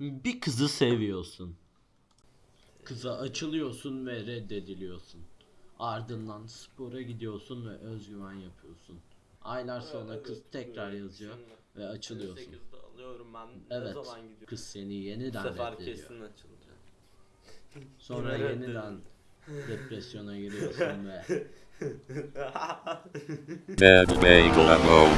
Bir kızı seviyorsun. Kıza açılıyorsun ve reddediliyorsun. Ardından spora gidiyorsun ve özgüven yapıyorsun. Aylar sonra kız tekrar yazıyor ve açılıyorsun. alıyorum ben. Evet. Ne zaman gidiyorum? Kız seni Bu sefer reddediyor. kesin açılacak. Sonra Yine yeniden depresyona giriyorsun ve Dead Bagel Amon